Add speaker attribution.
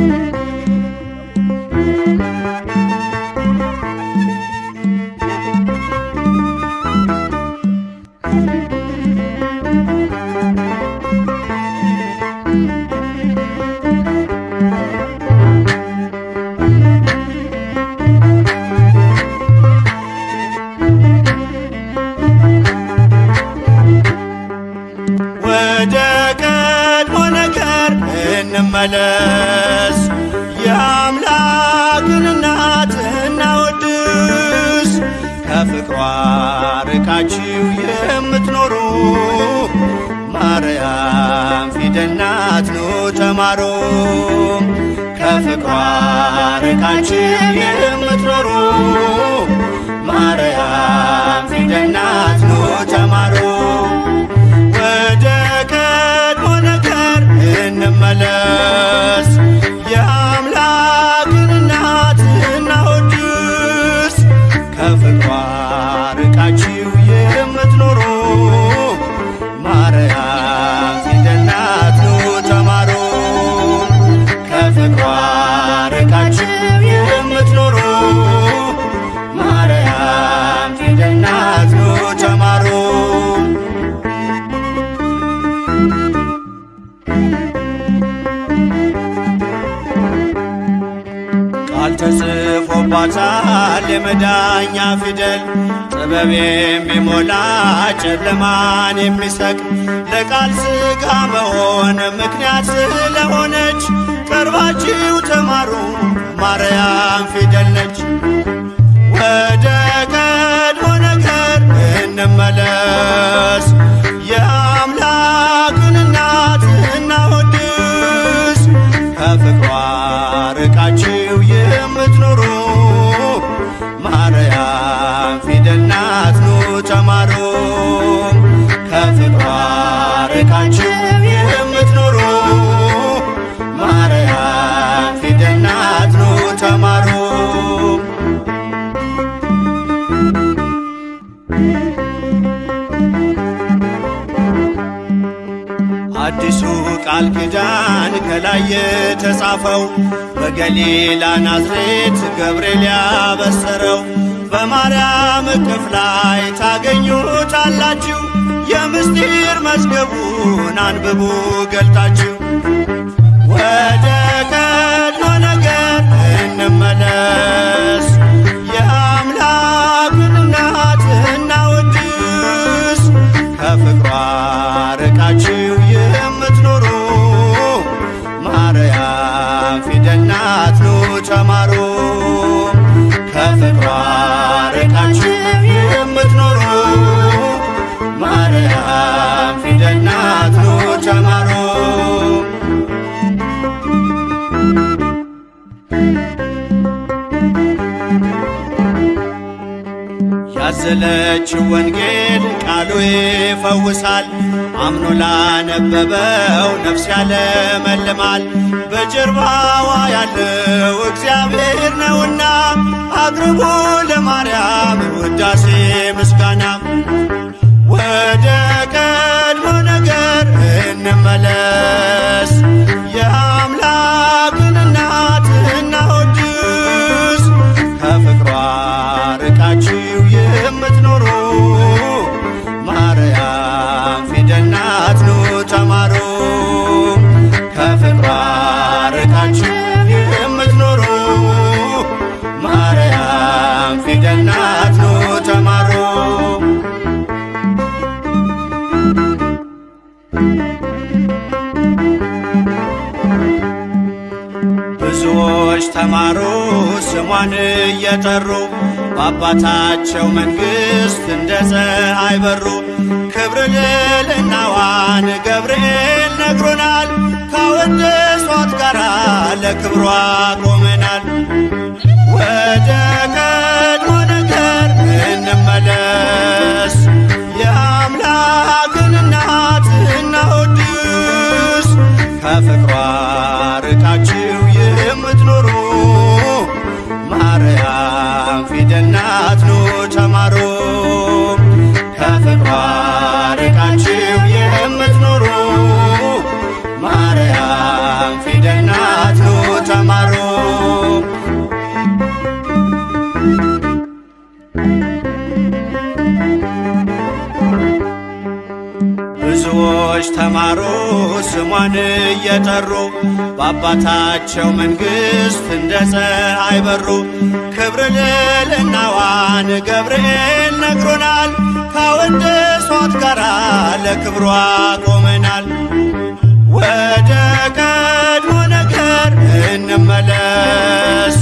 Speaker 1: ወደ እንመለስ፣ የአምላክን እናት እናወድስ። ከፍቅሯ ርቃችሁ የምትኖሩ ማርያም ፊደል ናት ኑ ተማሩ። ከፍቅሯ ርቃችሁ የምትኖሩ ማርያም ፊደል ናት ኑ ተማሩ። እንመለስ፣ ተጽፎባታል የመዳኛ ፊደል ጥበብ የሚሞላ ጨለማን የሚሰቅ ለቃል ሥጋ መሆን ምክንያት ስለሆነች ቀርባችሁ ተማሩ ማርያም ፊደል ነች። አዲሱ ቃል ኪዳን ከላይ የተጻፈው በገሊላ ናዝሬት ገብርኤል ያበሰረው በማርያም እቅፍ ላይ ታገኙታላችሁ። የምስጢር መዝገቡን አንብቡ ገልጣችሁ ወደ ያዘለችው ወንጌል ቃሉ ይፈውሳል። አምኖ ላነበበው ነፍስ ያለመልማል። በጀርባዋ ያለው እግዚአብሔር ነውና አቅርቡ ለማርያም ውዳሴ ምስጋና። ተማሩ ስሟን እየጠሩ በአባታቸው መንግሥት እንደ ፀሐይ በሩ። ክብር ልዕልናዋን ገብርኤል ነግሮናል። ካወደሷት ጋራ ለክብሯ ቆመናል። ብዙዎች ተማሩ ስሟን እየጠሩ በአባታቸው መንግሥት እንደ ፀሐይ በሩ። ክብር ልዕልናዋን ገብርኤል ነግሮናል። ከወንድሷት ጋር ለክብሯ ቆመናል። ወደ ቀድሞ ነገር እንመለስ።